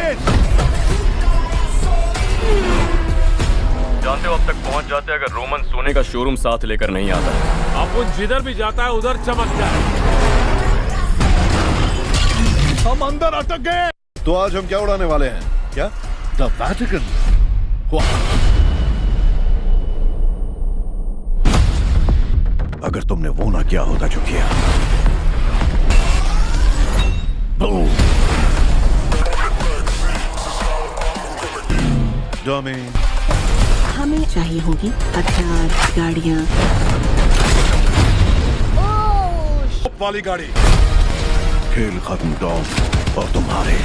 it! जानते हो अब तक पहुँच जाते अगर रोमन सोने का शोरूम साथ लेकर नहीं आता। अपुन जिधर भी जाता है उधर चमक जाए हम अंदर अटक गए। तो आज हम क्या उड़ाने वाले हैं? क्या? द वैटिकन अगर तुमने वो ना किया होता जो किया? Dummy. हमें चाहिए होगी हथियार गाड़ियाँ। वाली गाड़ी। खेल खत्म डॉम और तुम्हारे।